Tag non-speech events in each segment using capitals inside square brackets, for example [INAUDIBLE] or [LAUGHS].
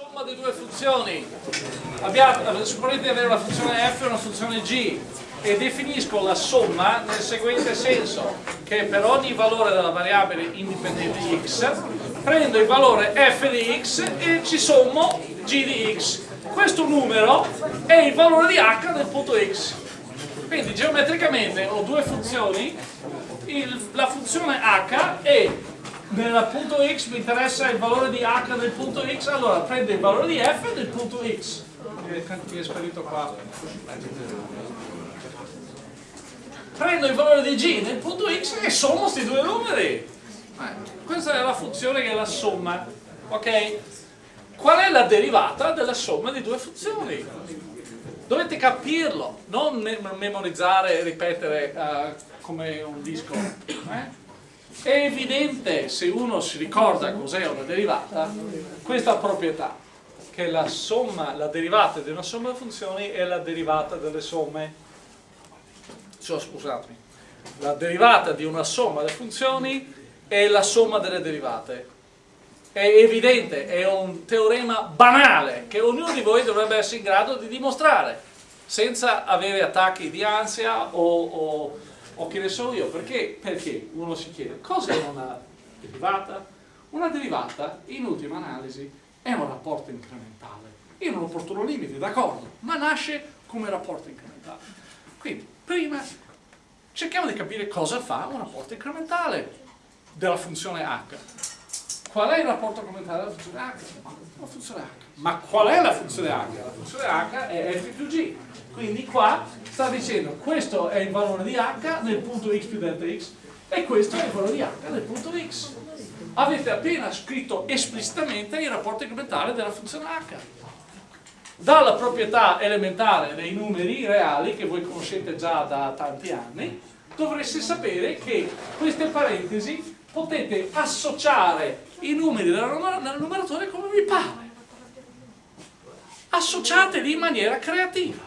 somma di due funzioni. Abbiamo, supponete di avere una funzione f e una funzione g e definisco la somma nel seguente senso, che per ogni valore della variabile indipendente x prendo il valore f di x e ci sommo g di x. Questo numero è il valore di h del punto x. Quindi geometricamente ho due funzioni, il, la funzione h è nel punto x mi interessa il valore di h del punto x, allora prendo il valore di f del punto x. Mi è sparito qua. Prendo il valore di g nel punto x e sommo questi due numeri. Eh, questa è la funzione che è la somma. Ok? Qual è la derivata della somma di due funzioni? Dovete capirlo, non memorizzare e ripetere uh, come un disco. Eh? È evidente, se uno si ricorda cos'è una derivata, questa proprietà, che la somma, la derivata di una somma di funzioni è la derivata delle somme. Cioè, scusatemi, la derivata di una somma di funzioni è la somma delle derivate. È evidente, è un teorema banale che ognuno di voi dovrebbe essere in grado di dimostrare, senza avere attacchi di ansia o, o o che ne so io, perché? Perché uno si chiede cos'è una derivata? Una derivata, in ultima analisi, è un rapporto incrementale in un opportuno limite, d'accordo, ma nasce come rapporto incrementale. Quindi, prima cerchiamo di capire cosa fa un rapporto incrementale della funzione h. Qual è il rapporto incrementale della funzione h? La funzione h. Ma qual è la funzione h? La funzione h è f più g. Quindi qua sta dicendo questo è il valore di h nel punto x più delta x e questo è il valore di h nel punto x. Avete appena scritto esplicitamente il rapporto incrementale della funzione h. Dalla proprietà elementare dei numeri reali, che voi conoscete già da tanti anni, dovreste sapere che queste parentesi potete associare i numeri del numeratore come vi pare. Associateli in maniera creativa.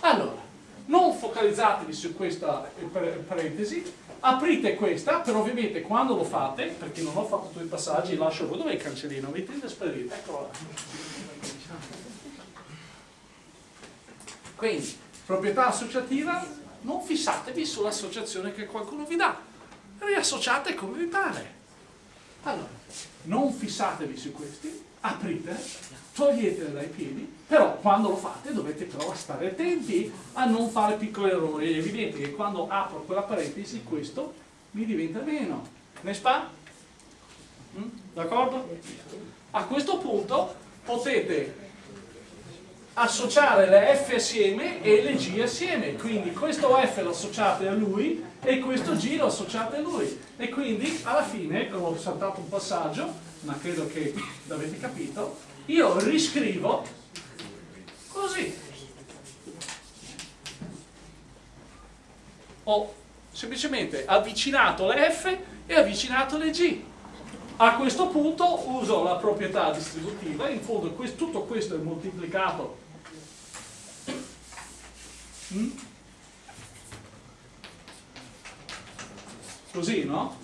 Allora, non focalizzatevi su questa parentesi, aprite questa, però ovviamente quando lo fate, perché non ho fatto tutti i passaggi, lascio voi, dove il cancellino? Mettete sparire, eccolo là. Quindi, proprietà associativa, non fissatevi sull'associazione che qualcuno vi dà, riassociate come vi pare. Allora, non fissatevi su questi, aprite, toglietele dai piedi, però quando lo fate dovete però stare attenti a non fare piccoli errori. È evidente che quando apro quella parentesi questo mi diventa meno. Ne spa? Mm? D'accordo? A questo punto potete associare le F assieme e le G assieme, quindi questo F lo associate a lui e questo G lo associate a lui e quindi alla fine, ho saltato un passaggio, ma credo che l'avete capito, io riscrivo così. Ho semplicemente avvicinato le F e avvicinato le G. A questo punto uso la proprietà distributiva, in fondo questo, tutto questo è moltiplicato mm? così, no?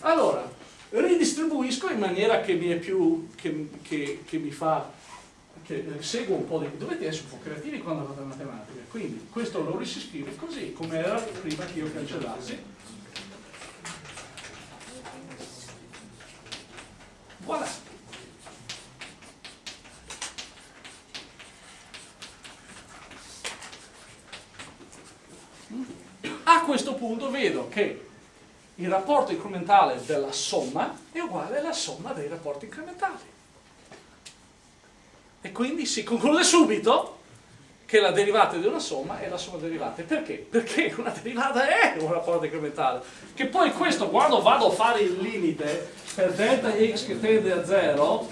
Allora, ridistribuisco in maniera che mi è più, che, che, che mi fa, che seguo un po' di... Dovete essere un po' creativi quando fate matematica, quindi questo lo riscrive così, come era prima che io cancellassi. Voilà. A questo punto vedo che il rapporto incrementale della somma è uguale alla somma dei rapporti incrementali. E quindi si conclude subito che la derivata di una somma è la somma derivate. Perché? Perché una derivata è un rapporto incrementale. Che poi questo, quando vado a fare il limite per delta x che tende a 0,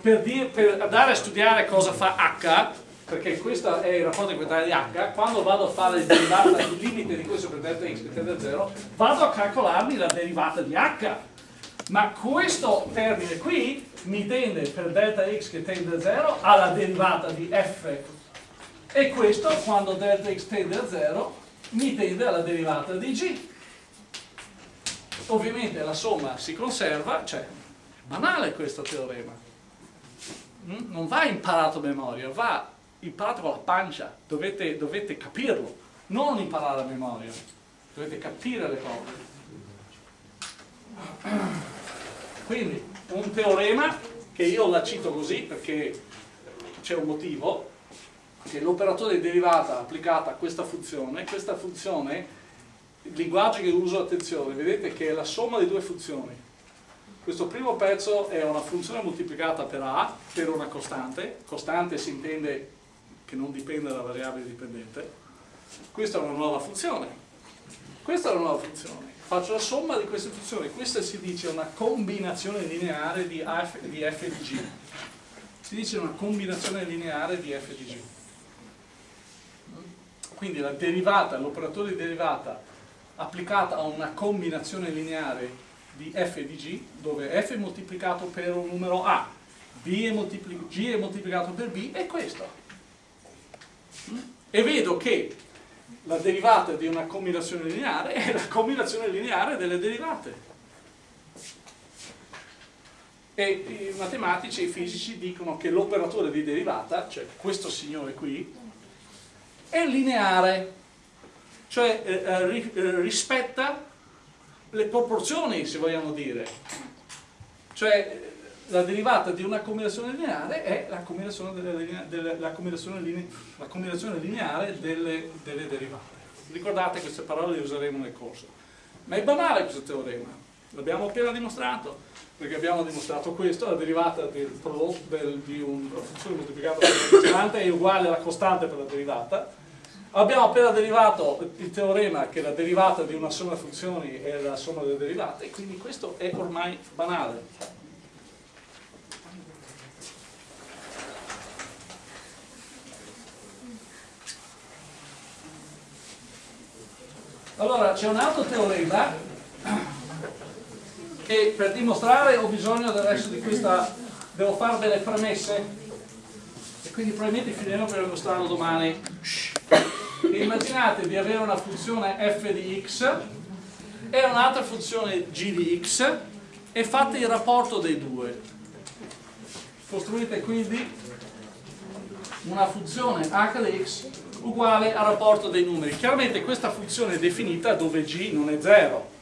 per, per andare a studiare cosa fa h, perché questo è il rapporto incrementale di h, quando vado a fare il derivata, il limite di questo per delta x che tende a 0, vado a calcolarmi la derivata di h. Ma questo termine qui mi tende per delta x che tende a 0 alla derivata di f. E questo, quando delta x tende a 0, mi tende alla derivata di g. Ovviamente la somma si conserva, cioè, banale questo teorema. mm, non va imparato a memoria, va imparato con la pancia, dovete, dovete capirlo, non imparare a memoria, dovete capire le cose. Quindi un teorema che io la cito così perché c'è un motivo, che l'operatore di derivata applicata a questa funzione, questa funzione, il linguaggio che uso, attenzione, vedete che è la somma di due funzioni. Questo primo pezzo è una funzione moltiplicata per A, per una costante, costante si intende che non dipende dalla variabile dipendente, questa è una nuova funzione, questa è una nuova funzione, faccio la somma di queste funzioni, questa si dice una combinazione lineare di f di, f di g, si dice una combinazione lineare di f di g. Quindi la derivata, l'operatore di derivata applicata a una combinazione lineare di f di g, dove f è moltiplicato per un numero a, b è g è moltiplicato per b, è questo. E vedo che la derivata di una combinazione lineare è la combinazione lineare delle derivate. E i matematici e i fisici dicono che l'operatore di derivata, cioè questo signore qui, è lineare, cioè eh, eh, eh rispetta le proporzioni, se vogliamo dire. Cioè la derivata di una combinazione lineare è la combinazione, delle, delle, la combinazione, linea, la combinazione lineare delle, delle, derivate. Ricordate queste parole le useremo nel corso. Ma è banale questo teorema, l'abbiamo appena dimostrato, perché abbiamo dimostrato questo, la derivata del prodotto del, di una funzione moltiplicata per la costante è uguale alla costante per la derivata. Abbiamo appena derivato il teorema che la derivata di una somma funzioni è la somma delle derivate, quindi questo è ormai banale. Allora c'è un altro teorema che per dimostrare ho bisogno del resto di questa, devo fare delle premesse e quindi probabilmente finiremo per dimostrarlo domani. Immaginate di avere una funzione f di x e un'altra funzione g di x e fate il rapporto dei due. Costruite quindi una funzione h di x uguale al rapporto dei numeri. Chiaramente questa funzione è definita dove g non è 0.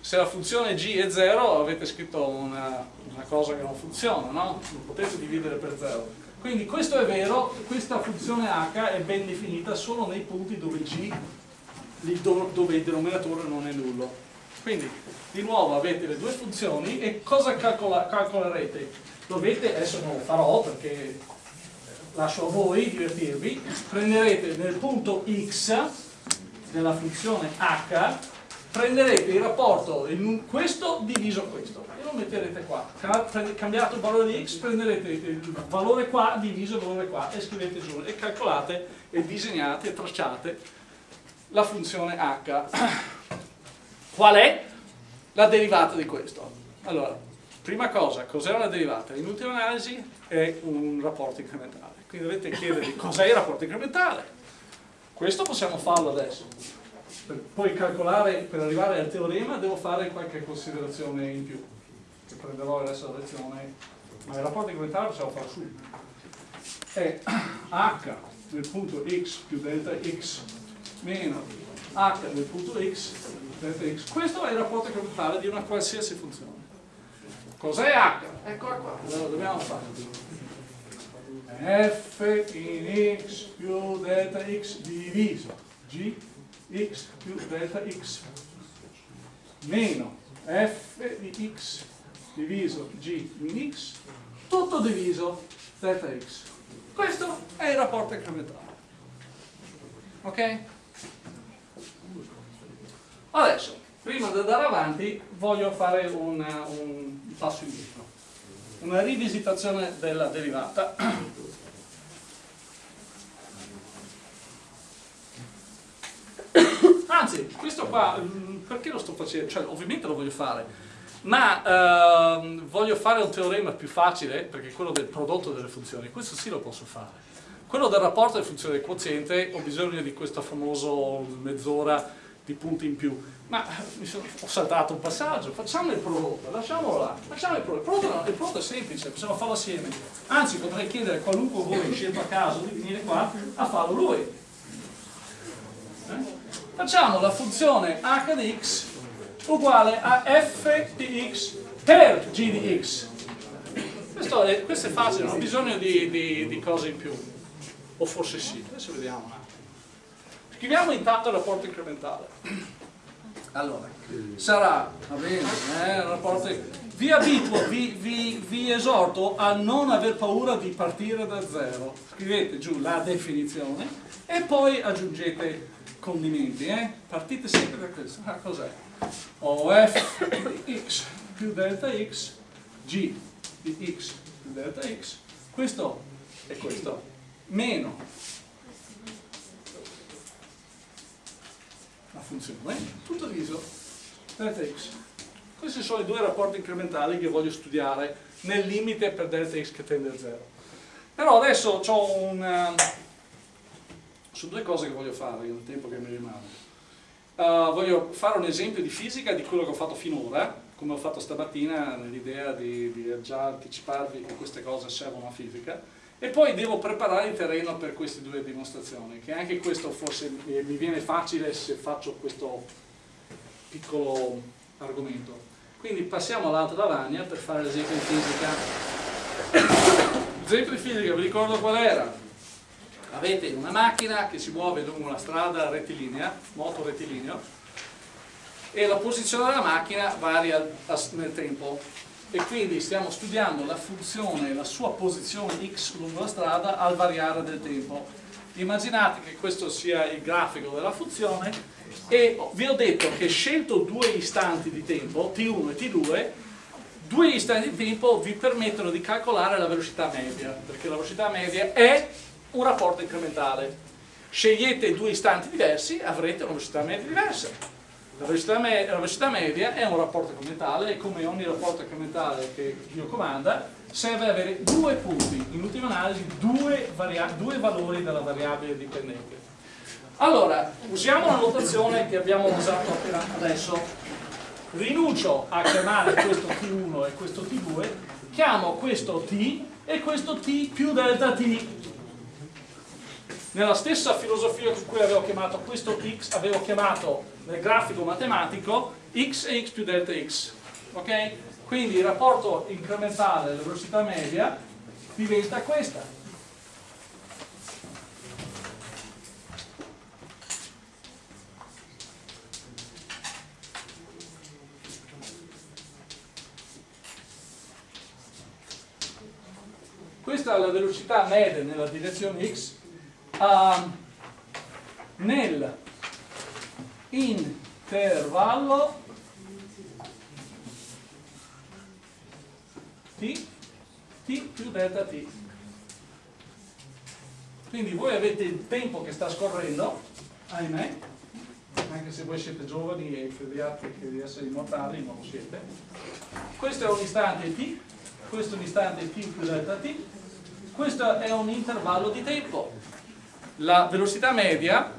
Se la funzione g è 0 avete scritto una, una cosa che non funziona, no? Non potete dividere per 0. Quindi questo è vero, questa funzione h è ben definita solo nei punti dove g, dove il denominatore non è nullo. Quindi di nuovo avete le due funzioni e cosa calcola, calcolerete? Dovete, adesso non lo farò perché lascio a voi divertirvi, prenderete nel punto x della funzione h, prenderete il rapporto questo diviso questo e lo metterete qua. Cambiato il valore di x, prenderete il valore qua diviso il valore qua e scrivete giù e calcolate e disegnate e tracciate la funzione h. [CLEARS THROAT] Qual è la derivata di questo? Allora, prima cosa, cos'è una derivata? In ultima analisi è un rapporto incrementale quindi dovete chiedervi cos'è il rapporto incrementale. Questo possiamo farlo adesso. Per poi calcolare, per arrivare al teorema devo fare qualche considerazione in più. Che prenderò adesso la lezione. Ma il rapporto incrementale possiamo farlo subito è h nel punto x più delta x meno h nel punto x delta x. Questo è il rapporto incrementale di una qualsiasi funzione. Cos'è h? eccola qua, lo dobbiamo fare f in x più delta x diviso. G x più delta x. Meno f di x diviso g in x tutto diviso delta x. Questo è il rapporto incrementale. Ok? adesso prima di andare avanti voglio fare una, un passo indietro una rivisitazione della derivata. Anzi questo qua mm, perché lo sto facendo? cioè ovviamente lo voglio fare. Ma ehm, voglio fare un teorema più facile perché è quello del prodotto delle funzioni. Questo sì lo posso fare. Quello del rapporto delle funzioni del quoziente ho bisogno di questo famoso mezz'ora di punti in più ma sono, ho saltato un passaggio, facciamo il prodotto, lasciamolo là, facciamo il prodotto, il prodotto, il prodotto è semplice, possiamo farlo assieme, anzi potrei chiedere a qualunque voi scelto a caso di venire qua a farlo lui. Eh? Facciamo la funzione h di x uguale a f di x per g di x. Questo è, questo è facile, non ho bisogno di, di, di cose in più, o forse sì, adesso vediamo un attimo. Scriviamo intanto il rapporto incrementale. Allora, sarà, va bene, eh, rapporto, vi abituo, vi, vi, vi, esorto a non aver paura di partire da zero. Scrivete giù la definizione e poi aggiungete condimenti, eh? Partite sempre da questo. Ah, cos'è? OF di x più delta x, g di x più delta x, questo e questo, meno la funzione, tutto diviso delta x. Questi sono i due rapporti incrementali che voglio studiare nel limite per delta x che tende a 0. Però adesso ho un... Uh, sono due cose che voglio fare nel tempo che mi rimane. Uh, voglio fare un esempio di fisica di quello che ho fatto finora, come ho fatto stamattina nell'idea di, di già anticiparvi che queste cose servono a fisica, e poi devo preparare il terreno per queste due dimostrazioni, che anche questo forse mi viene facile se faccio questo piccolo argomento. Quindi passiamo all'altra lavagna per fare l'esempio di fisica. L'esempio di fisica, vi ricordo qual era? Avete una macchina che si muove lungo una strada rettilinea, moto rettilineo, e la posizione della macchina varia nel tempo e quindi stiamo studiando la funzione, la sua posizione x lungo la strada al variare del tempo. Immaginate che questo sia il grafico della funzione e vi ho detto che scelto due istanti di tempo, t1 e t2, due istanti di tempo vi permettono di calcolare la velocità media, perché la velocità media è un rapporto incrementale. Scegliete due istanti diversi, avrete una velocità media diversa. La velocità, la velocità, media è un rapporto incrementale e come ogni rapporto incrementale che Dio comanda serve avere due punti, in ultima analisi due, due valori della variabile dipendente. Allora, usiamo la notazione che abbiamo usato appena adesso. Rinuncio a chiamare questo T1 e questo T2, chiamo questo T e questo T più delta T nella stessa filosofia con cui avevo chiamato questo x, avevo chiamato nel grafico matematico x e x più delta x. Ok? Quindi il rapporto incrementale della velocità media diventa questa. Questa è la velocità media nella direzione x uh, nel intervallo t, t più delta t. Quindi voi avete il tempo che sta scorrendo, ahimè, anche se voi siete giovani e crediate di essere immortali, non lo siete. Questo è un istante t, questo è un istante t più delta t, questo è un intervallo di tempo la velocità media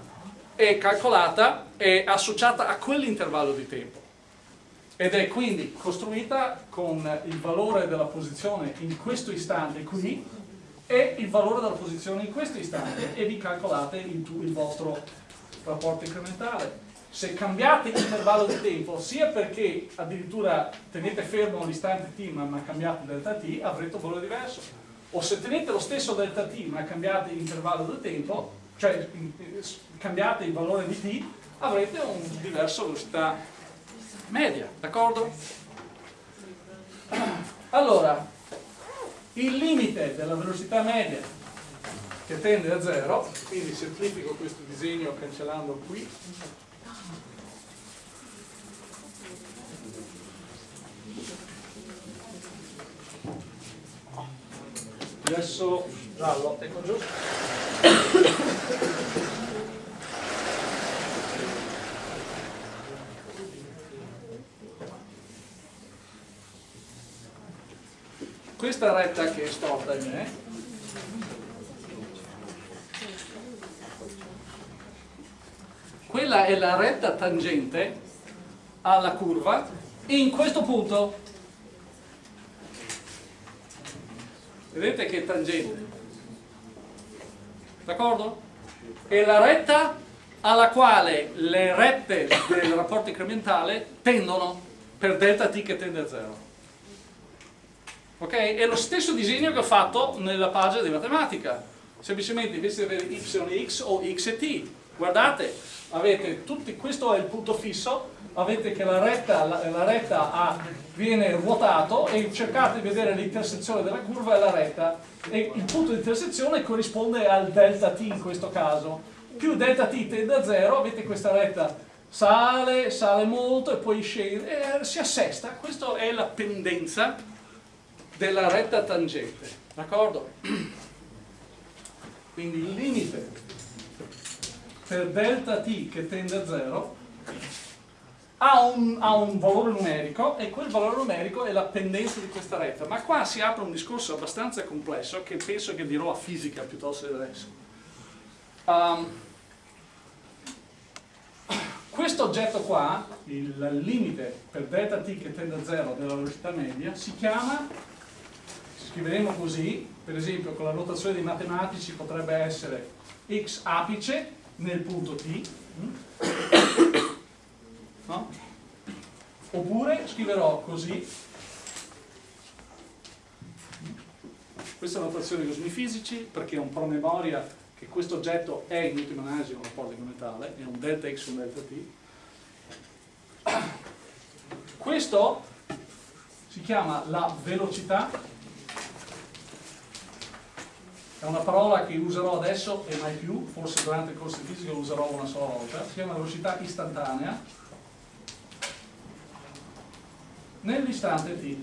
è calcolata e associata a quell'intervallo di tempo. Ed è quindi costruita con il valore della posizione in questo istante qui e il valore della posizione in questo istante e vi calcolate il, il vostro rapporto incrementale. Se cambiate l'intervallo di tempo sia perché addirittura tenete fermo l'istante t ma, cambiate delta t avrete un valore diverso o se tenete lo stesso delta t ma cambiate l'intervallo del tempo, cioè cambiate il valore di t, avrete un diverso velocità media, d'accordo? Allora, il limite della velocità media che tende a 0, quindi semplifico questo disegno cancellando qui, adesso giallo, ecco giusto questa retta che è storta in me quella è la retta tangente alla curva in questo punto. Vedete che tangente? D'accordo? E la retta alla quale le rette del rapporto incrementale tendono per delta t che tende a 0. Ok? È lo stesso disegno che ho fatto nella pagina di matematica. Semplicemente invece di avere y e x o x e t. Guardate, avete tutti, questo è il punto fisso, avete che la retta, la, la retta A viene ruotato e cercate di vedere l'intersezione della curva e la retta. E il punto di intersezione corrisponde al delta t in questo caso. Più delta t tende a 0 avete questa retta. Sale, sale molto e poi scende e si assesta. Questa è la pendenza della retta tangente d'accordo? [CLEARS THROAT] quindi il limite per delta t che tende a 0 ha un, ha un, valore numerico e quel valore numerico è la pendenza di questa retta. Ma qua si apre un discorso abbastanza complesso che penso che dirò a fisica piuttosto che adesso. Um, questo oggetto qua, il limite per delta t che tende a 0 della velocità media, si chiama, scriveremo così, per esempio con la notazione dei matematici potrebbe essere x apice nel punto t, no? oppure scriverò così. Questa è notazione di cosmi fisici perché è un promemoria che questo oggetto è in ultima analisi un rapporto incrementale è un delta x un delta t. Questo si chiama la velocità è una parola che userò adesso e mai più, forse durante il corso di fisica lo userò una sola volta, si chiama velocità istantanea nell'istante t.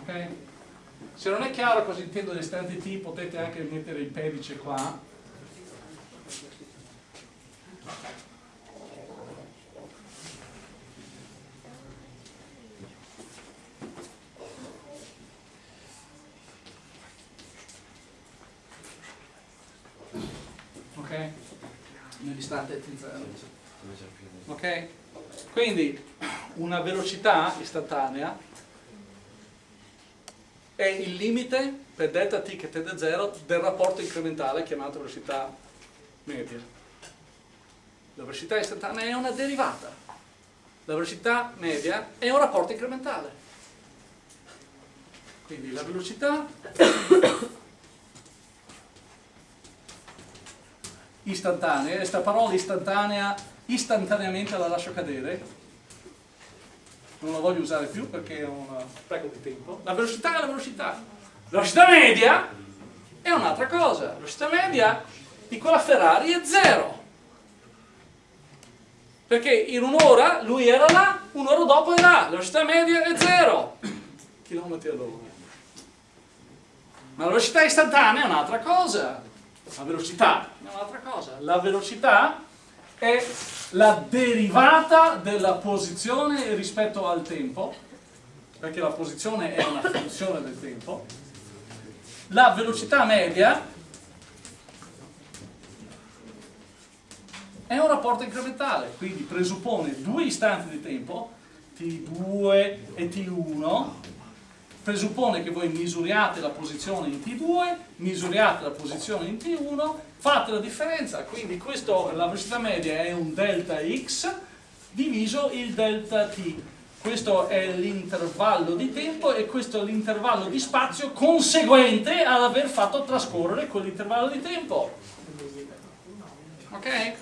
Ok? Se non è chiaro cosa intendo l'istante t potete anche mettere il pedice qua. Ok? Nell'istante t0 ok? Quindi una velocità istantanea è il limite per delta t che tende a 0 del rapporto incrementale chiamato velocità media. La velocità istantanea è una derivata. La velocità media è un rapporto incrementale. Quindi la velocità istantanea, questa parola istantanea istantaneamente la lascio cadere. Non la voglio usare più perché è un spreco di tempo. La velocità è la velocità. La velocità media è un'altra cosa. La velocità media di quella Ferrari è zero. Perché in un'ora lui era là un'ora dopo è là. La velocità media è zero. Chilometri all'ora. Ma la velocità istantanea è un'altra cosa la velocità. È un'altra cosa. La velocità è la derivata della posizione rispetto al tempo, perché la posizione è una funzione del tempo, la velocità media è un rapporto incrementale, quindi presuppone due istanti di tempo, t2 e t1, presuppone che voi misuriate la posizione in T2, misuriate la posizione in T1, fate la differenza, quindi questo, la velocità media è un delta x diviso il delta t. Questo è l'intervallo di tempo e questo è l'intervallo di spazio conseguente ad aver fatto trascorrere quell'intervallo di tempo. Ok?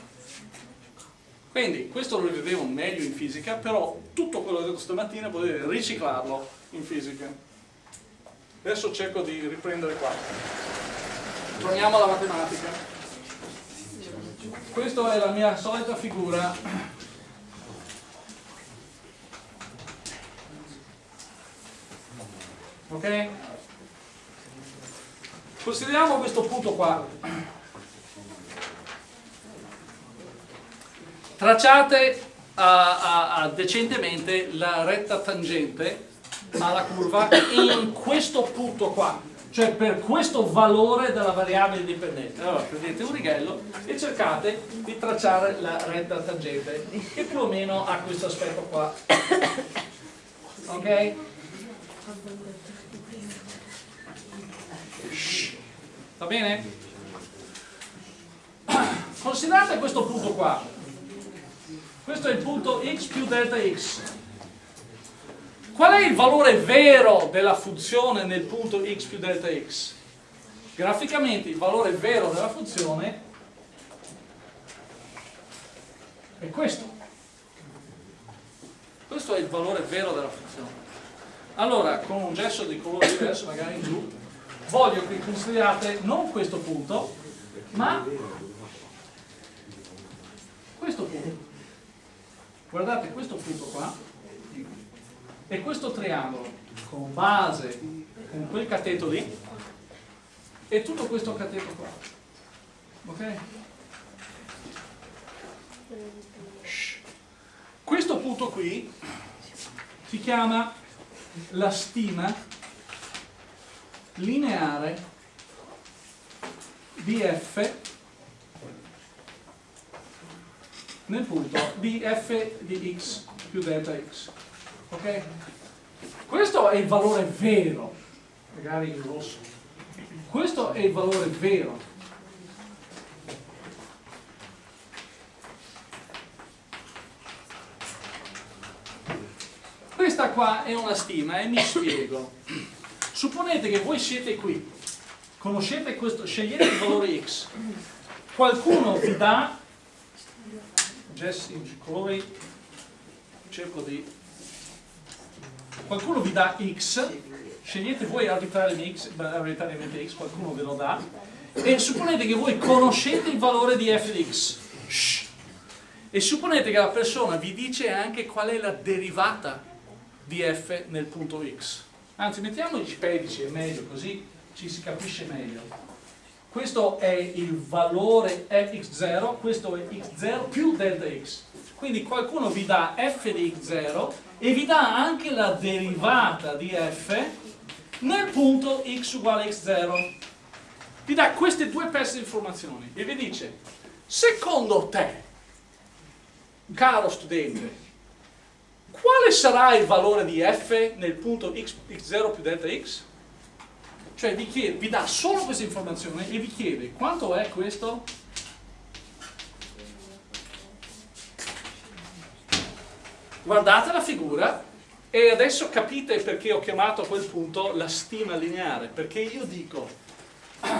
Quindi questo lo rivedevo meglio in fisica, però tutto quello che ho detto stamattina potete riciclarlo in fisica. Adesso cerco di riprendere qua. Torniamo alla matematica. Questa è la mia solita figura. Ok? Consideriamo questo punto qua. Tracciate a, a, a decentemente la retta tangente alla curva in questo punto qua cioè per questo valore della variabile dipendente. Allora prendete un righello e cercate di tracciare la retta tangente che più o meno ha questo aspetto qua. Ok? Va bene? Considerate questo punto qua. Questo è il punto x più delta x. Qual è il valore vero della funzione nel punto x più delta x? Graficamente il valore vero della funzione è questo. Questo è il valore vero della funzione. Allora, con un gesto di colore diverso, magari in giù, voglio che consideriate non questo punto, ma questo punto. Guardate questo punto qua e questo triangolo con base con quel cateto lì e tutto questo cateto qua. Ok? Questo punto qui si chiama la stima lineare di f nel punto di f di x più delta x. Ok? Questo è il valore vero, magari in rosso. Questo è il valore vero. Questa qua è una stima e mi spiego. Supponete che voi siete qui, conoscete questo, scegliete il valore x, qualcuno vi dà, Jesse in colori, cerco di qualcuno vi dà x, scegliete voi arbitrariamente x, arbitrariamente x, qualcuno ve lo dà, e supponete che voi conoscete il valore di f di x. Shh. E supponete che la persona vi dice anche qual è la derivata di f nel punto x. Anzi, mettiamo i pedici, è meglio, così ci si capisce meglio. Questo è il valore fx0, questo è x0 più delta x. Quindi qualcuno vi dà f di x0 e vi dà anche la derivata di f nel punto x uguale x0. Vi dà queste due pezzi di informazioni e vi dice, secondo te, caro studente, quale sarà il valore di f nel punto x, x0 più delta x? Cioè vi, chiede, vi dà solo questa informazione e vi chiede quanto è questo? Guardate la figura e adesso capite perché ho chiamato a quel punto la stima lineare, perché io dico [CLEARS THROAT]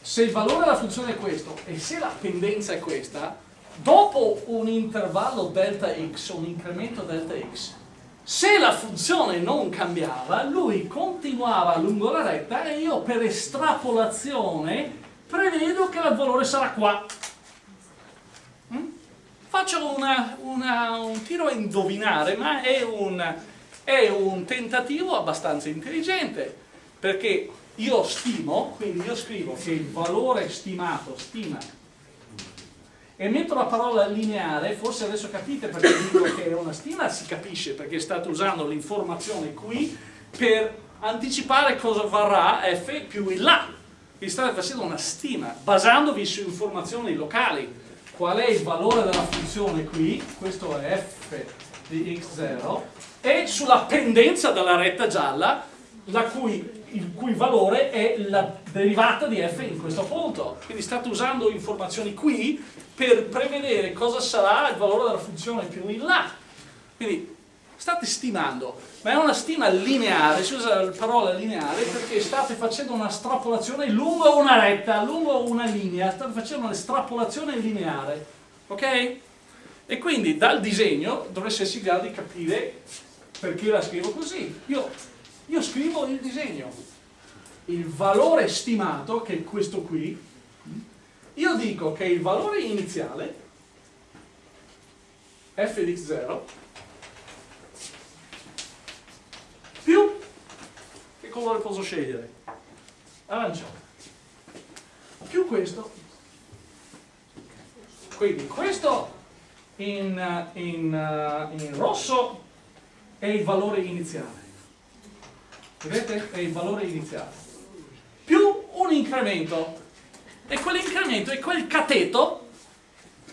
se il valore della funzione è questo e se la pendenza è questa, dopo un intervallo delta x, un incremento delta x, se la funzione non cambiava, lui continuava lungo la retta e io per estrapolazione prevedo che il valore sarà qua. Faccio una, una, un tiro a indovinare, ma è un, è un tentativo abbastanza intelligente, perché io stimo, quindi io scrivo che il valore stimato, stima, e metto la parola lineare, forse adesso capite perché dico che è una stima, si capisce perché state usando l'informazione qui per anticipare cosa varrà f più in là. Vi state facendo una stima, basandovi su informazioni locali qual è il valore della funzione qui, questo è f di x0, e sulla pendenza della retta gialla, cui, il cui valore è la derivata di f in questo punto. Quindi state usando informazioni qui per prevedere cosa sarà il valore della funzione più in là. Quindi state stimando, ma è una stima lineare, si usa la parola lineare perché state facendo una strapolazione lungo una retta, lungo una linea, state facendo un'estrapolazione lineare, ok? E quindi dal disegno dovreste essere in grado di capire perché la scrivo così. Io, io scrivo il disegno, il valore stimato, che è questo qui, io dico che il valore iniziale, f di x0, più che colore posso scegliere? Arancione. Più questo. Quindi questo in, in, in rosso è il valore iniziale. vedete? È il valore iniziale, più un incremento, e quell'incremento è quel cateto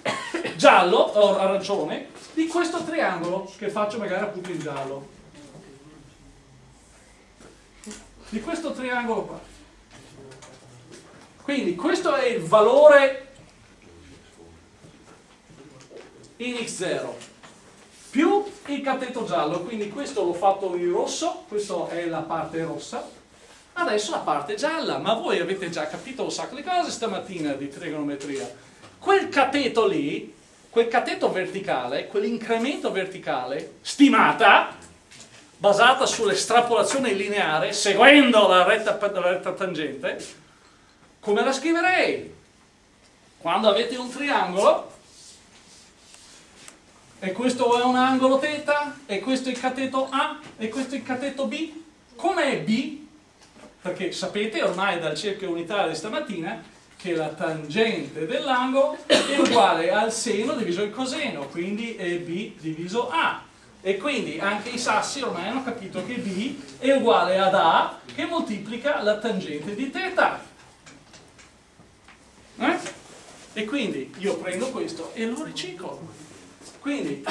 [COUGHS] giallo o arancione di questo triangolo che faccio magari appunto in giallo. Di questo triangolo qua. Quindi questo è il valore in x0 più il cateto giallo, quindi questo l'ho fatto in rosso, questa è la parte rossa, adesso la parte gialla, ma voi avete già capito un sacco di cose stamattina di trigonometria. Quel cateto lì, quel cateto verticale, quell'incremento verticale, stimata, basata sull'estrapolazione lineare, seguendo la retta, la retta tangente, come la scriverei? Quando avete un triangolo, e questo è un angolo θ, e questo è il cateto A, e questo è il cateto B. Com'è B? Perché sapete ormai dal cerchio unitario di stamattina che la tangente dell'angolo è uguale al seno diviso il coseno, quindi è B diviso A. E quindi anche i sassi ormai hanno capito che B è uguale ad A che moltiplica la tangente di θ. Eh? E quindi io prendo questo e lo riciclo. Quindi,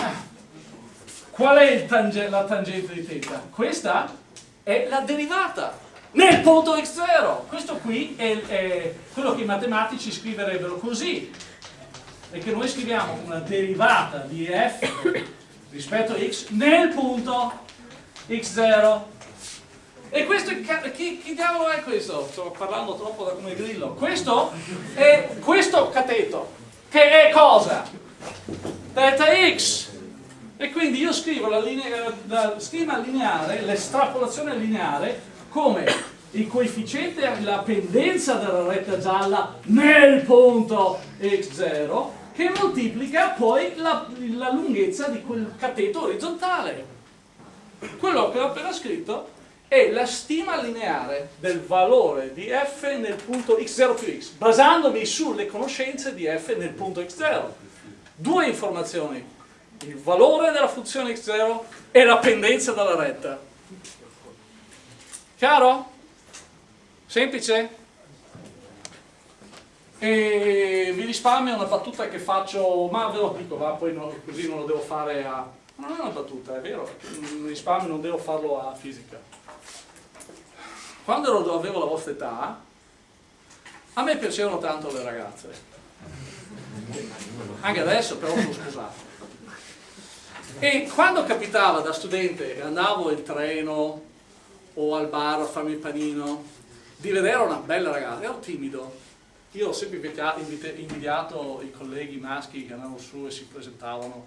qual è tange la tangente di θ? Questa è la derivata nel punto x0. Questo qui è, è quello che i matematici scriverebbero così. E che noi scriviamo una derivata di f rispetto a x nel punto x0. E questo, chi, chi diavolo è questo? Sto parlando troppo da come grillo. Questo è questo cateto, che è cosa? delta x e quindi io scrivo la, linea, la schema lineare, l'estrapolazione lineare come il coefficiente, la pendenza della retta gialla nel punto x0 che moltiplica poi la, la lunghezza di quel cateto orizzontale. Quello che ho appena scritto è la stima lineare del valore di f nel punto x0 più x, basandomi sulle conoscenze di f nel punto x0 due informazioni, il valore della funzione x0 e la pendenza dalla retta. Chiaro? Semplice? E vi risparmio una battuta che faccio, ma ve lo dico, va, poi no, così non lo devo fare a... Non è una battuta, è vero, mi risparmio non devo farlo a fisica. Quando avevo la vostra età, a me piacevano tanto le ragazze. Anche adesso però sono sposato e quando capitava da studente andavo in treno o al bar a farmi il panino di vedere una bella ragazza, ero timido io ho sempre invidiato i colleghi maschi che andavano su e si presentavano.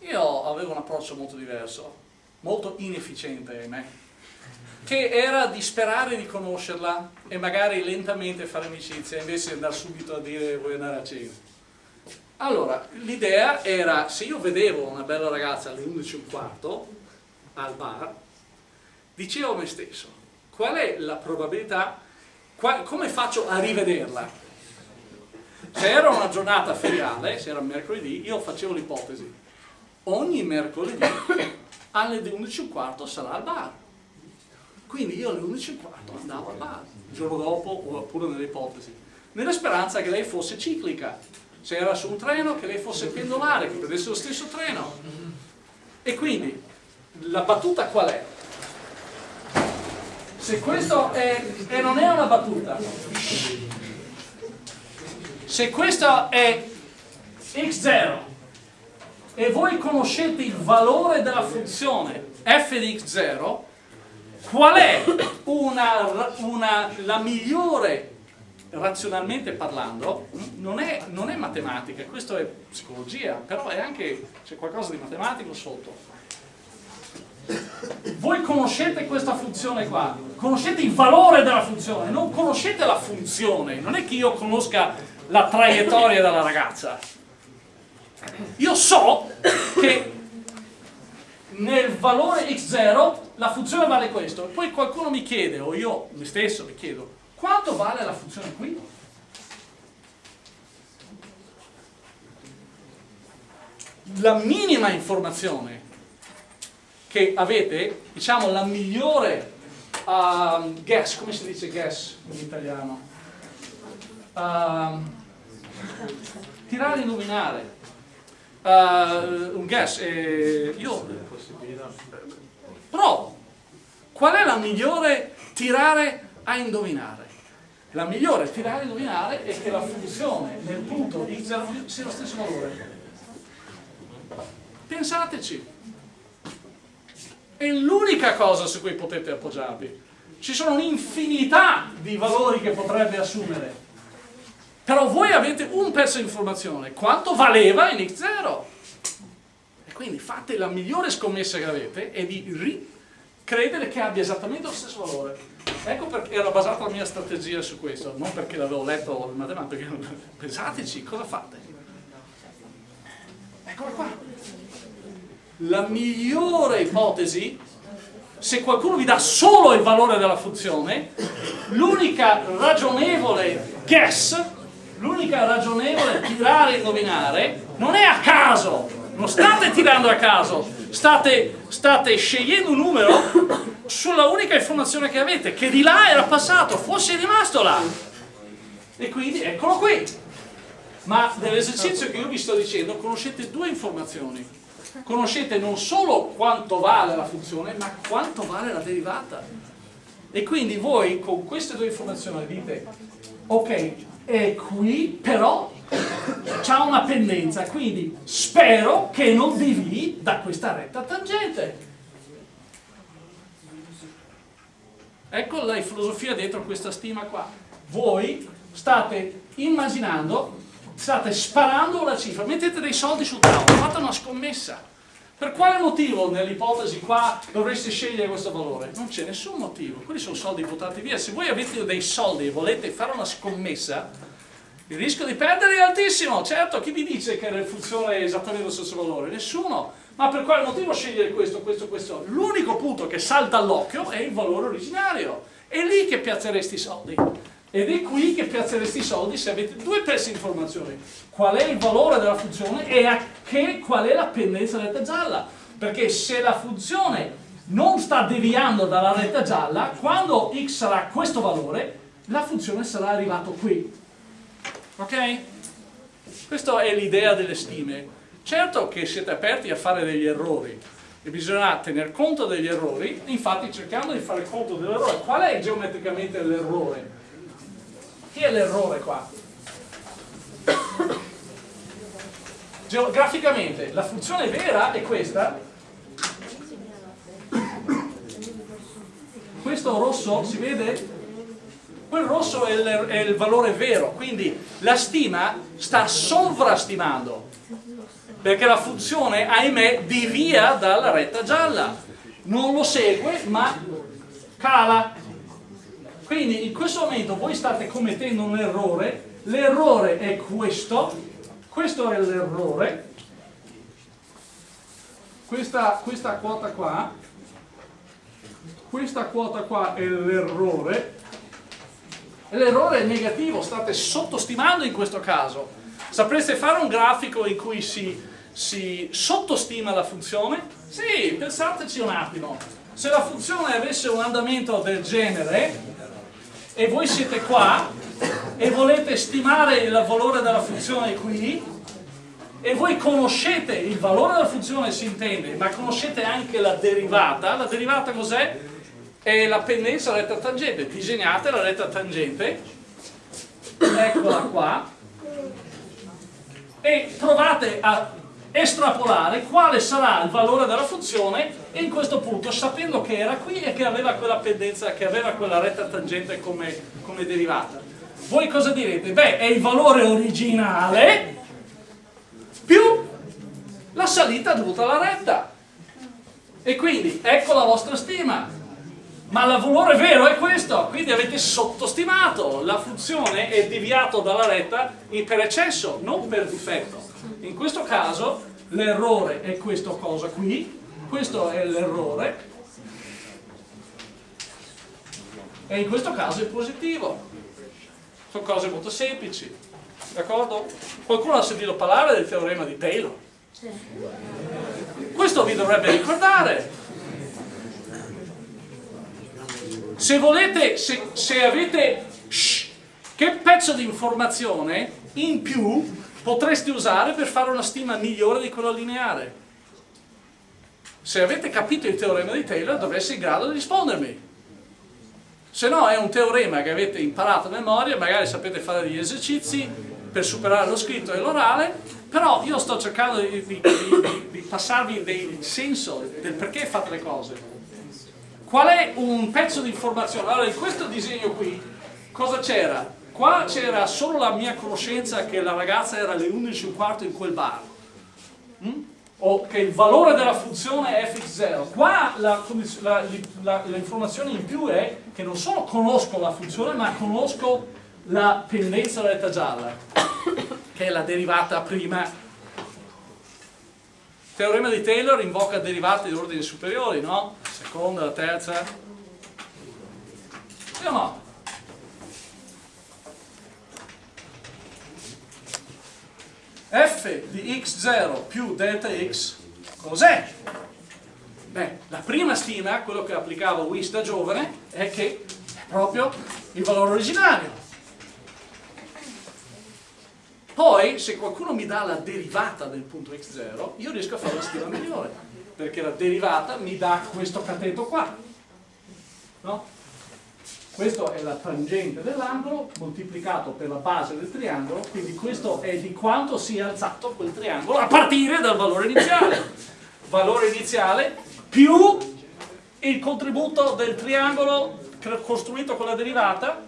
Io avevo un approccio molto diverso molto inefficiente ahimè che era di sperare di conoscerla e magari lentamente fare amicizia invece di andare subito a dire vuoi andare a cena? Allora, l'idea era, se io vedevo una bella ragazza alle 11.15 al bar, dicevo a me stesso, qual è la probabilità, qual, come faccio a rivederla? Se era una giornata feriale, se era mercoledì, io facevo l'ipotesi, ogni mercoledì alle 11.15 sarà al bar. Quindi io alle 11.15 andavo al bar, il giorno dopo, oppure nelle ipotesi, nella speranza che lei fosse ciclica se era su un treno che lei fosse pendolare, che prendesse lo stesso treno. E quindi la battuta qual è? Se questo è, e non è una battuta, se questo è x0 e voi conoscete il valore della funzione f di x0, qual è una, una, la migliore razionalmente parlando, non è, non è matematica, questo è psicologia, però è anche, c'è qualcosa di matematico sotto. Voi conoscete questa funzione qua, conoscete il valore della funzione, non conoscete la funzione, non è che io conosca la traiettoria della ragazza. Io so che nel valore x0 la funzione vale questo, poi qualcuno mi chiede, o io me stesso mi chiedo, quanto vale la funzione qui? La minima informazione che avete, diciamo la migliore um, guess, come si dice guess in italiano? Um, tirare e indovinare. Uh, un guess, eh, io provo. Qual è la migliore tirare a indovinare? La migliore tirare a indovinare è che la funzione nel punto x0 sia lo stesso valore. Pensateci. È l'unica cosa su cui potete appoggiarvi. Ci sono un'infinità di valori che potrebbe assumere. Però voi avete un pezzo di informazione. Quanto valeva in x0? E quindi fate la migliore scommessa che avete e di credere che abbia esattamente lo stesso valore. Ecco perché era basata la mia strategia su questo, non perché l'avevo letto in matematica, [LAUGHS] pensateci, cosa fate? Eccola qua. La migliore ipotesi, se qualcuno vi dà solo il valore della funzione, l'unica ragionevole guess, l'unica ragionevole tirare e indovinare, non è a caso, non state tirando a caso, state, state scegliendo un numero sulla unica informazione che avete, che di là era passato, fosse rimasto là. E quindi eccolo qui. Ma nell'esercizio che io vi sto dicendo conoscete due informazioni. Conoscete non solo quanto vale la funzione, ma quanto vale la derivata. E quindi voi con queste due informazioni dite, ok, è qui, però c'ha una pendenza, quindi spero che non devi da questa retta tangente. Ecco la filosofia dietro questa stima qua. Voi state immaginando, state sparando la cifra, mettete dei soldi sul tavolo, fate una scommessa. Per quale motivo nell'ipotesi qua dovreste scegliere questo valore? Non c'è nessun motivo, quelli sono soldi buttati via. Se voi avete dei soldi e volete fare una scommessa, il rischio di perdere è altissimo. Certo, chi vi dice che funziona esattamente lo stesso valore? Nessuno. Ma per quale motivo scegliere questo, questo, questo? L'unico punto che salta all'occhio è il valore originario. È lì che piazzeresti i soldi. Ed è qui che piazzeresti i soldi se avete due pezzi di informazioni. Qual è il valore della funzione e a che, qual è la pendenza retta gialla. Perché se la funzione non sta deviando dalla retta gialla, quando x sarà questo valore, la funzione sarà arrivata qui. Ok? Questa è l'idea delle stime. Certo che siete aperti a fare degli errori e bisogna tener conto degli errori, infatti cercando di fare conto dell'errore. Qual è geometricamente l'errore? Chi è l'errore qua? Geograficamente la funzione vera è questa. Questo rosso si vede? Quel rosso è il, è il valore vero, quindi la stima sta sovrastimando perché la funzione, ahimè, divia dalla retta gialla. Non lo segue, ma cala. Quindi in questo momento voi state commettendo un errore, l'errore è questo, questo è l'errore, questa, questa quota qua, questa quota qua è l'errore, l'errore è negativo, state sottostimando in questo caso. Sapreste fare un grafico in cui si si sottostima la funzione? Sì, pensateci un attimo. Se la funzione avesse un andamento del genere e voi siete qua e volete stimare il valore della funzione qui? E voi conoscete il valore della funzione si intende, ma conoscete anche la derivata, la derivata cos'è? È la pendenza retta tangente, disegnate la retta tangente, eccola qua, e provate a estrapolare quale sarà il valore della funzione in questo punto sapendo che era qui e che aveva quella pendenza, che aveva quella retta tangente come, come derivata. Voi cosa direte? Beh, è il valore originale più la salita dovuta alla retta. E quindi ecco la vostra stima. Ma il valore vero è questo, quindi avete sottostimato, la funzione è deviata dalla retta per eccesso, non per difetto. In questo caso l'errore è questo cosa qui, questo è l'errore e in questo caso è positivo. Sono cose molto semplici, d'accordo? Qualcuno ha sentito parlare del teorema di Taylor? Questo vi dovrebbe ricordare. Se volete, se, se avete shh, che pezzo di informazione in più potreste usare per fare una stima migliore di quella lineare? Se avete capito il teorema di Taylor dovreste in grado di rispondermi. Se no è un teorema che avete imparato a memoria, magari sapete fare degli esercizi per superare lo scritto e l'orale, però io sto cercando di, di, di, di passarvi il senso del perché fate le cose. Qual è un pezzo di informazione? Allora, in questo disegno qui, cosa c'era? Qua c'era solo la mia conoscenza che la ragazza era alle 11.15 in quel bar. Mm? o che il valore della funzione è fx0. Qua l'informazione in più è che non solo conosco la funzione, ma conosco la pendenza della retta gialla, che è la derivata prima. Il teorema di Taylor invoca derivate di ordini superiori, no? Seconda, la terza. Sì o no? F di x0 più delta x cos'è? Beh, la prima stima, quello che applicavo Wish da giovane, è che è proprio il valore originario. Poi, se qualcuno mi dà la derivata del punto x0, io riesco a fare la stima migliore, perché la derivata mi dà questo cateto qua. No? Questo è la tangente dell'angolo moltiplicato per la base del triangolo, quindi questo è di quanto si è alzato quel triangolo a partire dal valore iniziale. Valore iniziale più il contributo del triangolo costruito con la derivata.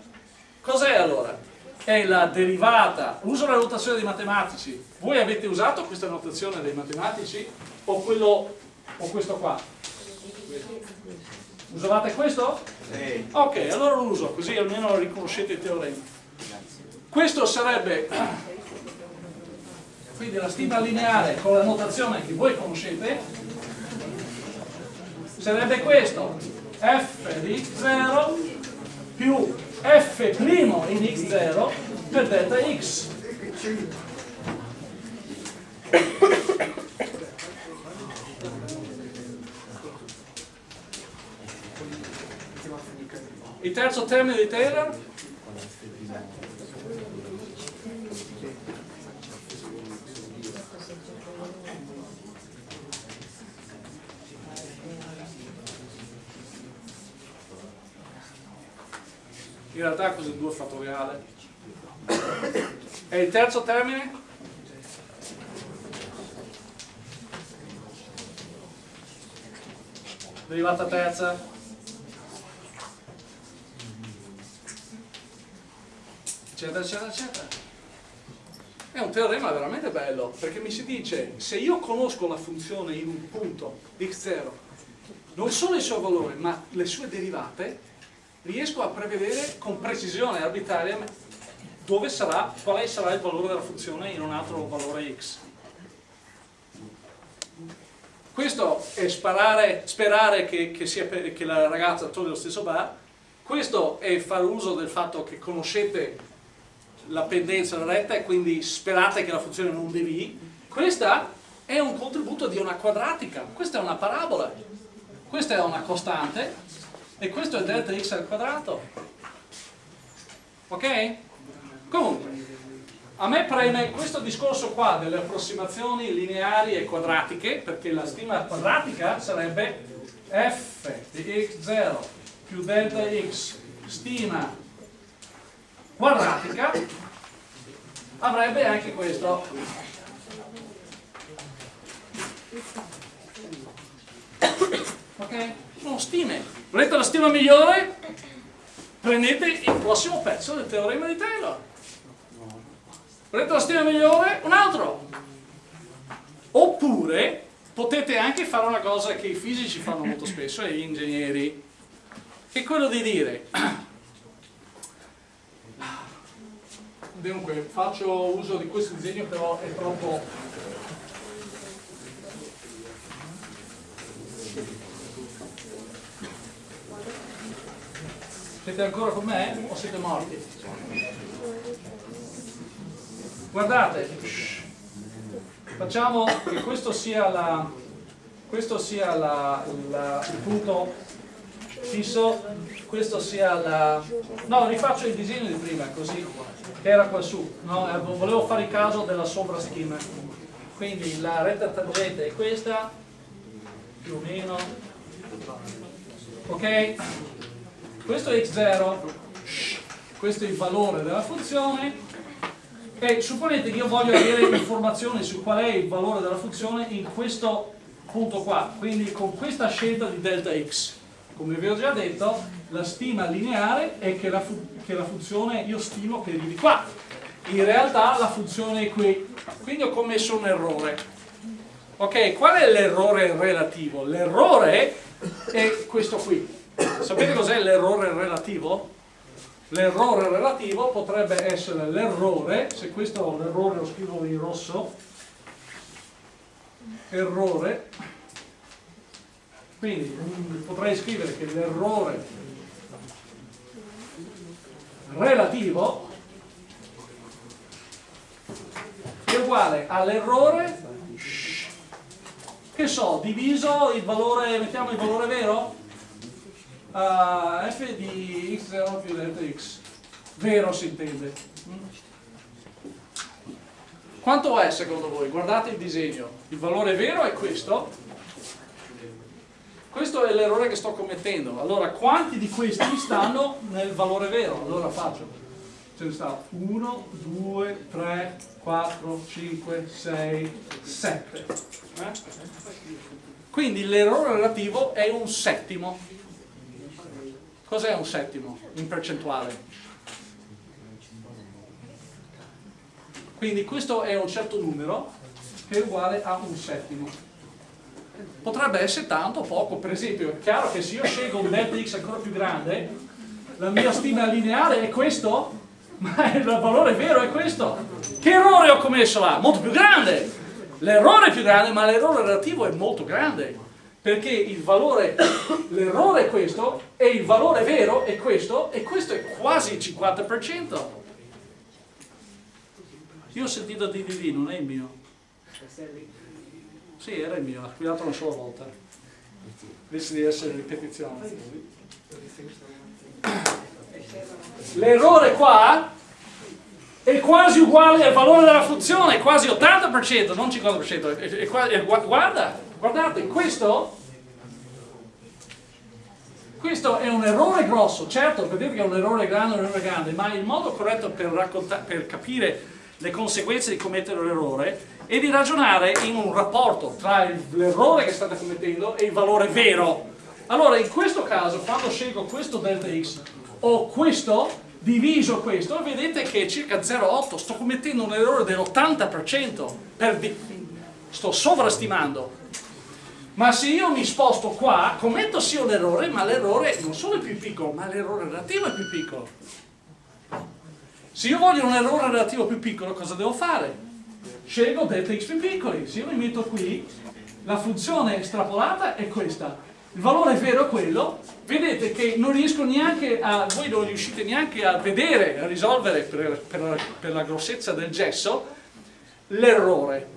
Cos'è allora? È la derivata, uso la notazione dei matematici. Voi avete usato questa notazione dei matematici o, quello, o questo qua? Usavate questo? Sì. Ok, allora lo uso, così almeno riconoscete il teorema. Questo sarebbe quindi la stima lineare con la notazione che voi conoscete sarebbe questo f di x0 più f' in x0 per delta x Il terzo termine di Taylor? In realtà cos'è 2 fattoriale? E il terzo termine? Derivata terza? Eccetera, eccetera, eccetera. È un teorema veramente bello, perché mi si dice, se io conosco la funzione in un punto x0, non solo il suo valore, ma le sue derivate, riesco a prevedere con precisione arbitraria dove sarà, quale sarà il valore della funzione in un altro valore x. Questo è sparare, sperare che, che, sia, che la ragazza trovi lo stesso bar, questo è fare uso del fatto che conoscete la pendenza alla retta e quindi sperate che la funzione non devi, questa è un contributo di una quadratica, questa è una parabola, questa è una costante e questo è delta x al quadrato. Ok? Comunque, a me preme questo discorso qua delle approssimazioni lineari e quadratiche, perché la stima quadratica sarebbe f di x0 più delta x stima quadratica avrebbe anche questo ok? sono stime volete la stima migliore? prendete il prossimo pezzo del teorema di Taylor volete la stima migliore? un altro oppure potete anche fare una cosa che i fisici fanno molto spesso e gli ingegneri è quello di dire [CLEARS THROAT] dunque faccio uso di questo disegno però è troppo siete ancora con me o siete morti? guardate facciamo che questo sia, la, questo sia la, la, il punto fisso, questo sia la... No, rifaccio il disegno di prima, così, era qua su, no? Eh, volevo fare il caso della sovraschema. Quindi la retta tangente è questa, più o meno, ok? Questo è x0, questo è il valore della funzione, e supponete che io voglio avere informazioni su qual è il valore della funzione in questo punto qua, quindi con questa scelta di delta x. Come vi ho già detto, la stima lineare è che la, che la funzione io stimo che arrivi qua. In realtà la funzione è qui, quindi ho commesso un errore. Ok, qual è l'errore relativo? L'errore è questo qui. Sapete cos'è l'errore relativo? L'errore relativo potrebbe essere l'errore, se questo è l'errore lo scrivo in rosso, errore, quindi potrei scrivere che l'errore relativo è uguale all'errore che so, diviso il valore, mettiamo il valore vero? uh, f di x0 più delta x vero si intende quanto è secondo voi? guardate il disegno il valore vero è questo questo è l'errore che sto commettendo allora quanti di questi stanno nel valore vero? allora faccio ce ne sta 1, 2, 3, 4, 5, 6, 7 quindi l'errore relativo è un settimo Cos'è un settimo in percentuale? Quindi questo è un certo numero che è uguale a un settimo. Potrebbe essere tanto o poco, per esempio è chiaro che se io scelgo un delta x ancora più grande, la mia stima lineare è questo, ma [LAUGHS] il valore vero è questo. Che errore ho commesso là? Molto più grande! L'errore è più grande, ma l'errore relativo è molto grande perché il valore, [COUGHS] l'errore è questo e il valore vero è questo e questo è quasi il 50%. Io ho sentito DDD, non è il mio. Sì, era il mio, ha squillato una sola volta. Invece di essere ripetizione. L'errore qua è quasi uguale al valore della funzione, è quasi 80%, non 50%. È, è, è, guarda, guardate, questo questo è un errore grosso, certo, vedete che è un errore grande, un errore grande, ma il modo corretto per, per capire le conseguenze di commettere l'errore è di ragionare in un rapporto tra l'errore che state commettendo e il valore vero. Allora, in questo caso, quando scelgo questo delta x o questo, diviso questo, vedete che è circa 0,8, sto commettendo un errore dell'80%, sto sovrastimando ma se io mi sposto qua, commetto sì un errore, ma l'errore non solo è più piccolo, ma l'errore relativo è più piccolo. Se io voglio un errore relativo più piccolo, cosa devo fare? Scelgo delta x più piccoli. Se io mi metto qui, la funzione estrapolata è questa. Il valore vero è quello. Vedete che non riesco neanche a, voi non riuscite neanche a vedere, a risolvere per, per, per la grossezza del gesso, l'errore.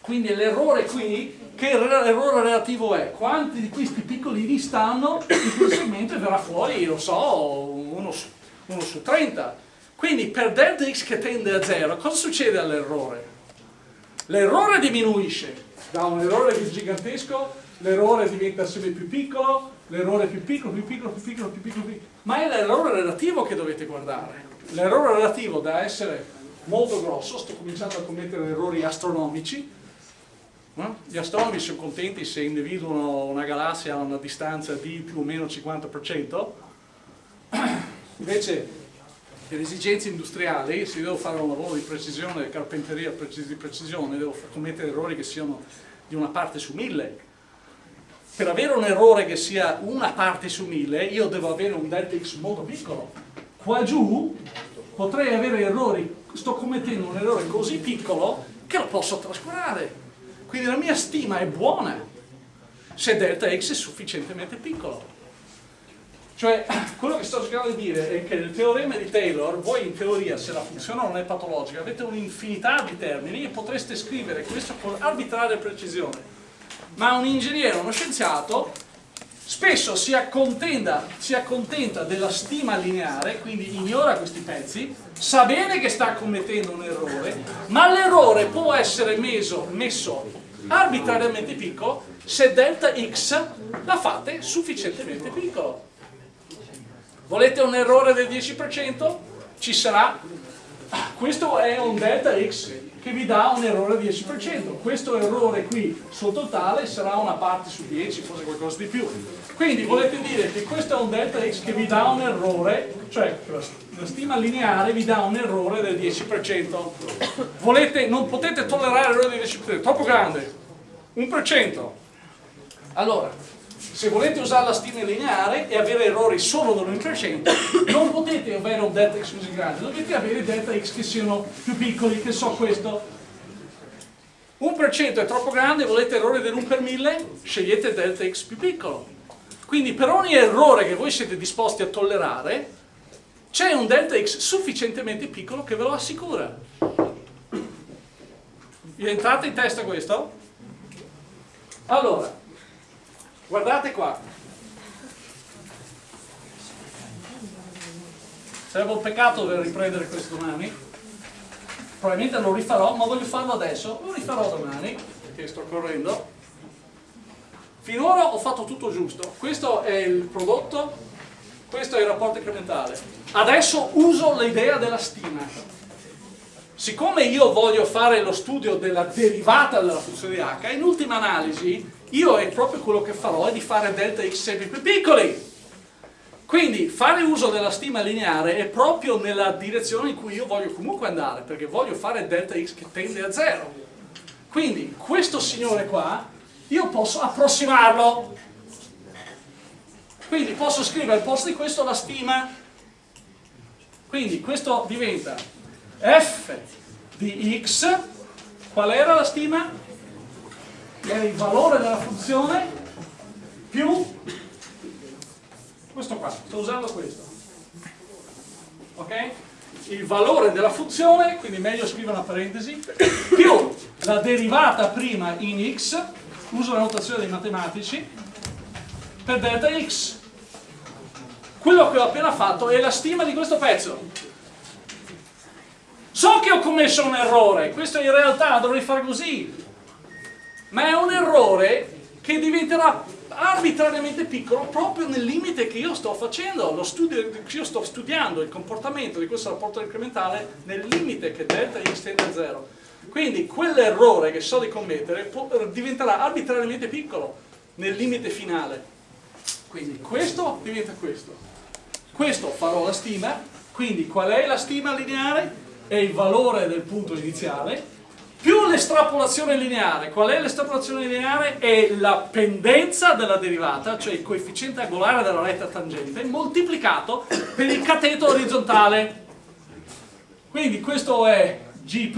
Quindi l'errore qui che errore relativo è? Quanti di questi piccolini stanno segmento e verrà fuori, lo so, uno su, uno su 30. Quindi per delta x che tende a 0, cosa succede all'errore? L'errore diminuisce, da un errore gigantesco l'errore diventa sempre più piccolo, l'errore più piccolo, più piccolo, più piccolo, più piccolo, più piccolo. ma è l'errore relativo che dovete guardare. L'errore relativo da essere molto grosso, sto cominciando a commettere errori astronomici, No? Gli astronomi sono contenti se individuano una galassia a una distanza di più o meno 50%, [CLEARS THROAT] invece per esigenze industriali, se devo fare un lavoro di precisione, carpenteria di precisione, devo commettere errori che siano di una parte su mille. Per avere un errore che sia una parte su mille, io devo avere un delta x molto piccolo. Qua giù potrei avere errori, sto commettendo un errore così piccolo che lo posso trascurare quindi la mia stima è buona se delta x è sufficientemente piccolo. Cioè, [COUGHS] quello che sto cercando di dire è che il teorema di Taylor, voi in teoria, se la funzione non è patologica, avete un'infinità di termini e potreste scrivere questo con arbitraria precisione. Ma un ingegnere, uno scienziato, spesso si accontenta, si accontenta della stima lineare, quindi ignora questi pezzi, sa bene che sta commettendo un errore, ma l'errore può essere meso, messo arbitrariamente piccolo se delta x la fate sufficientemente piccolo. Volete un errore del 10%? Ci sarà, questo è un delta x che vi dà un errore del 10%. Questo errore qui sul totale sarà una parte su 10, forse qualcosa di più. Quindi volete dire che questo è un delta x che vi dà un errore, cioè la stima lineare vi dà un errore del 10%. Volete, non potete tollerare l'errore del 10%, è troppo grande. 1%. Allora, se volete usare la stima lineare e avere errori solo dell'1%, non potete avere un delta x così grande, dovete avere delta x che siano più piccoli, che so questo. 1% è troppo grande, volete errore dell'1 per 1000, scegliete delta x più piccolo. Quindi per ogni errore che voi siete disposti a tollerare, c'è un delta x sufficientemente piccolo che ve lo assicura. Vi entrate in testa questo? Allora, Guardate qua. Sarebbe un peccato per riprendere questo domani. Probabilmente lo rifarò, ma voglio farlo adesso. Lo rifarò domani, perché sto correndo. Finora ho fatto tutto giusto. Questo è il prodotto, questo è il rapporto incrementale. Adesso uso l'idea della stima. Siccome io voglio fare lo studio della derivata della funzione di h, in ultima analisi io è proprio quello che farò è di fare delta x sempre più piccoli. Quindi fare uso della stima lineare è proprio nella direzione in cui io voglio comunque andare, perché voglio fare delta x che tende a zero. Quindi questo signore qua, io posso approssimarlo. Quindi posso scrivere al posto di questo la stima. Quindi questo diventa f di x, qual era la stima? È il valore della funzione più questo qua, sto usando questo. Ok? il valore della funzione quindi meglio scrivere una parentesi più la derivata prima in x uso la notazione dei matematici per delta x. Quello che ho appena fatto è la stima di questo pezzo. So che ho commesso un errore questo in realtà dovrei fare così ma è un errore che diventerà arbitrariamente piccolo proprio nel limite che io sto facendo, lo studio, io sto studiando il comportamento di questo rapporto incrementale nel limite che delta x tende a 0. Quindi quell'errore che so di commettere diventerà arbitrariamente piccolo nel limite finale. Quindi questo diventa questo. Questo farò la stima, quindi qual è la stima lineare? È il valore del punto iniziale più l'estrapolazione lineare. Qual è l'estrapolazione lineare? È la pendenza della derivata, cioè il coefficiente angolare della retta tangente, moltiplicato per il cateto orizzontale. Quindi questo è G',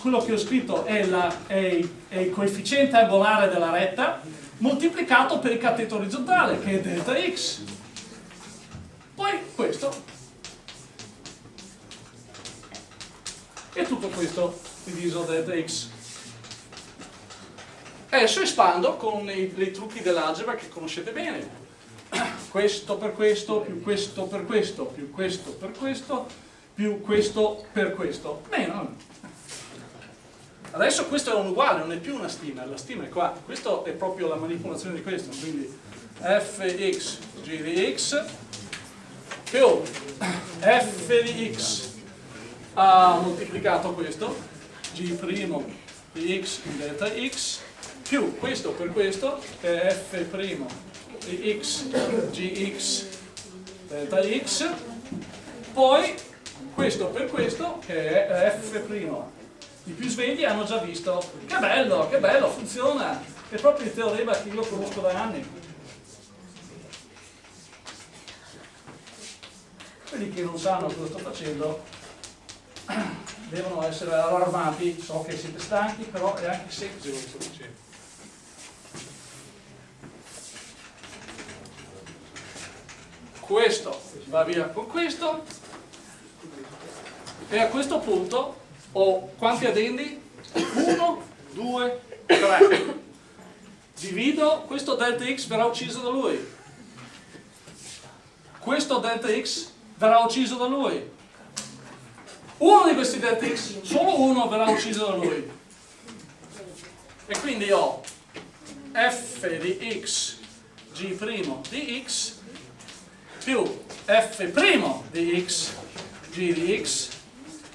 quello che ho scritto è, la, è, è il coefficiente angolare della retta, moltiplicato per il cateto orizzontale, che è delta x. Poi questo. E tutto questo diviso delta x. Adesso espando con i, i trucchi dell'algebra che conoscete bene. [CLEARS THROAT] Questo per questo, più questo per questo, più questo per questo, più questo per questo. Bene, Adesso questo è un uguale, non è più una stima, la stima è qua. Questo è proprio la manipolazione di questo, quindi fx g di x più f di x ha moltiplicato questo g' di x in delta x più questo per questo che è f' di x gx delta x poi questo per questo che è f' i più svegli hanno già visto. Che bello, che bello, funziona. È proprio il teorema che io conosco da anni. Quelli che non sanno cosa sto facendo devono essere allarmati, so che siete stanchi, però è anche semplice. Questo va via con questo e a questo punto ho quanti addendi? 1, 2, 3. divido, questo delta x verrà ucciso da lui. Questo delta x verrà ucciso da lui. Uno di questi delta x, solo uno verrà ucciso da lui. E quindi ho f di x g' di x più f' di x g di x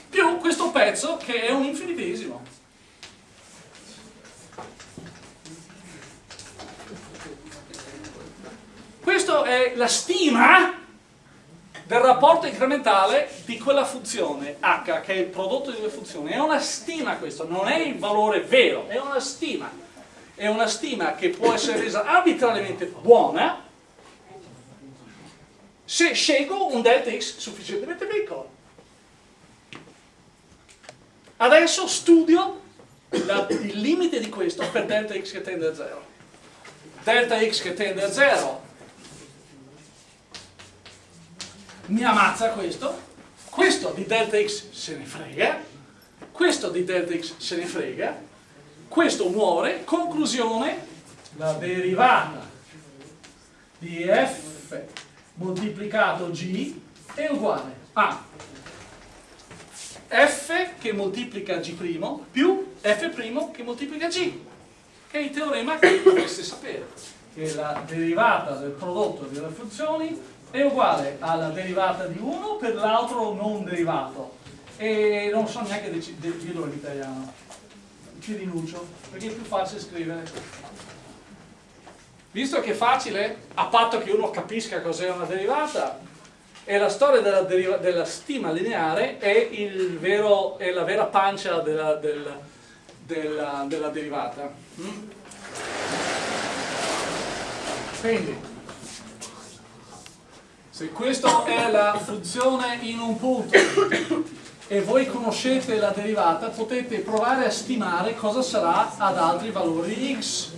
più questo pezzo che è un infinitesimo. Questa è la stima del rapporto incrementale di quella funzione h, che è il prodotto di due funzioni. È una stima questo, non è il valore vero, è una stima. È una stima che può essere resa arbitrariamente buona se scelgo un delta x sufficientemente piccolo. Adesso studio la, il limite di questo per delta x che tende a 0. Delta x che tende a 0 mi ammazza questo, questo di delta x se ne frega, questo di delta x se ne frega, questo muore, conclusione, la derivata di f moltiplicato g è uguale a f che moltiplica g' più f' che moltiplica g, che è il teorema che dovreste sapere, che la derivata del prodotto delle funzioni è uguale alla derivata di 1 per l'altro non derivato. E non so neanche dirlo in italiano. Ci rinuncio perché è più facile scrivere. Visto che è facile a patto che uno capisca cos'è una derivata e la storia della, della stima lineare è, vero, è, la vera pancia della, della, della derivata. Mm? quindi se questa è la funzione in un punto e voi conoscete la derivata, potete provare a stimare cosa sarà ad altri valori x.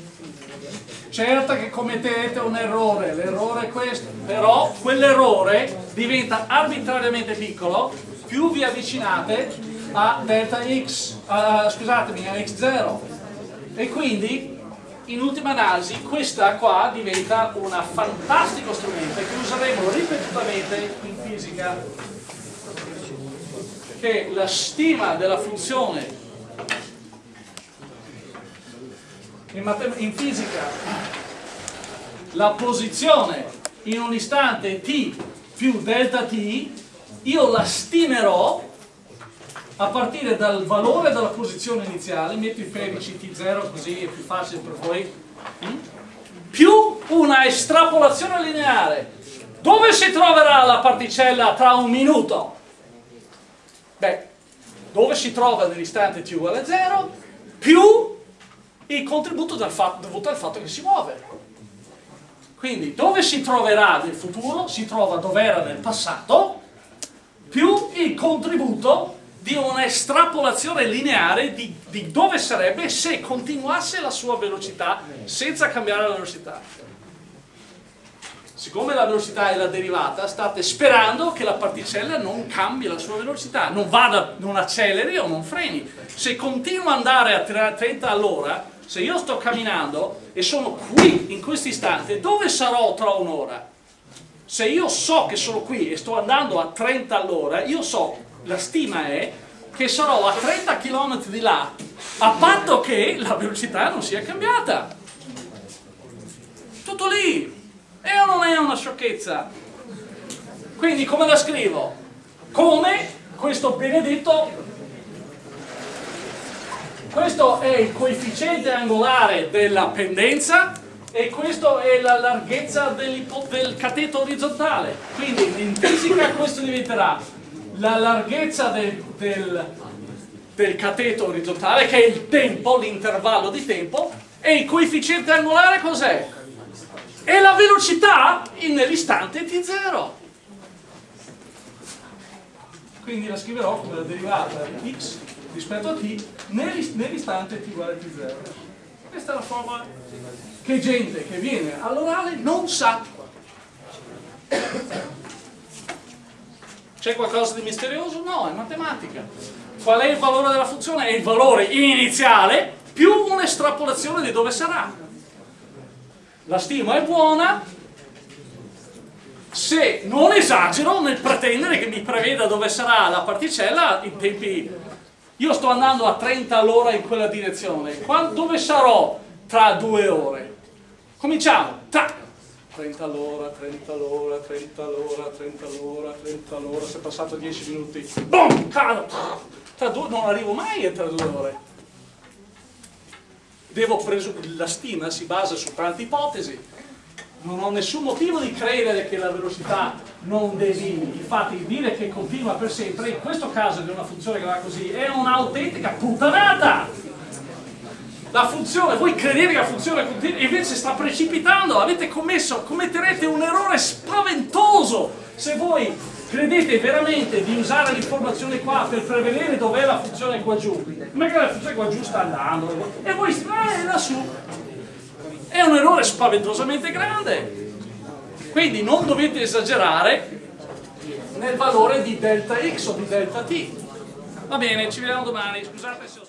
Certo che commettete un errore, l'errore è questo, però quell'errore diventa arbitrariamente piccolo più vi avvicinate a delta x, uh, scusatemi, a x0 e quindi in ultima analisi questa qua diventa un fantastico strumento che useremo ripetutamente in fisica. Che la stima della funzione in, in fisica la posizione in un istante t più delta t io la stimerò a partire dal valore della posizione iniziale, metto i pedici T0 così è più facile per voi, mm? più una estrapolazione lineare. Dove si troverà la particella tra un minuto? Beh, dove si trova nell'istante t uguale a 0, più il contributo fatto, dovuto al fatto che si muove. Quindi dove si troverà nel futuro? Si trova dove era nel passato, più il contributo di un'estrapolazione lineare di, di, dove sarebbe se continuasse la sua velocità senza cambiare la velocità. Siccome la velocità è la derivata, state sperando che la particella non cambi la sua velocità, non vada, non acceleri o non freni. Se continua ad andare a 30 all'ora, se io sto camminando e sono qui in questo istante, dove sarò tra un'ora? Se io so che sono qui e sto andando a 30 all'ora, io so la stima è che sarò a 30 km di là a patto che la velocità non sia cambiata. Tutto lì. E o non è una sciocchezza. Quindi come la scrivo? come questo benedetto? Questo è il coefficiente angolare della pendenza e questa è la larghezza del cateto orizzontale. Quindi in fisica questo diventerà la larghezza del, del, del cateto orizzontale, che è il tempo, l'intervallo di tempo, e il coefficiente angolare cos'è? E la velocità nell'istante t0. Quindi la scriverò come la derivata di x rispetto a t nell'istante t uguale a t0. Questa è la forma che gente che viene all'orale non sa. C'è qualcosa di misterioso? No, è matematica. Qual è il valore della funzione? È il valore iniziale più un'estrapolazione di dove sarà. la stima è buona, se non esagero nel pretendere che mi preveda dove sarà la particella in tempi... Io sto andando a 30 all'ora in quella direzione, Quando, dove sarò tra due ore? Cominciamo, tac! 30 all'ora, 30 all'ora, 30 all'ora, 30 all'ora, 30 all'ora, se è passato 10 minuti, boom, cado! Tra due, non arrivo mai a tra due ore. Devo la stima si basa su tante ipotesi, non ho nessun motivo di credere che la velocità non devivi, infatti dire che continua per sempre, in questo caso di una funzione che va così, è un'autentica puttanata! La funzione, voi credete che la funzione continua, invece sta precipitando, avete commesso, commetterete un errore spaventoso se voi credete veramente di usare l'informazione qua per prevedere dov'è la funzione qua giù, ma che la funzione qua giù sta andando, e voi, eh, lassù, è un errore spaventosamente grande. Quindi non dovete esagerare nel valore di delta x o di delta t. Va bene, ci vediamo domani. Scusate se